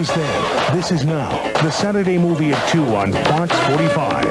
was then. This is now. The Saturday movie at 2 on Fox 45.